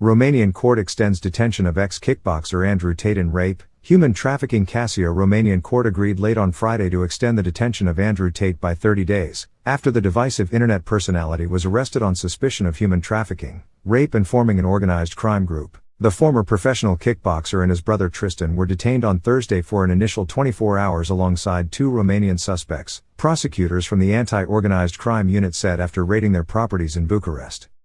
Romanian court extends detention of ex-kickboxer Andrew Tate in rape. Human trafficking Cassia Romanian court agreed late on Friday to extend the detention of Andrew Tate by 30 days, after the divisive internet personality was arrested on suspicion of human trafficking, rape and forming an organized crime group. The former professional kickboxer and his brother Tristan were detained on Thursday for an initial 24 hours alongside two Romanian suspects, prosecutors from the Anti-Organized Crime Unit said after raiding their properties in Bucharest.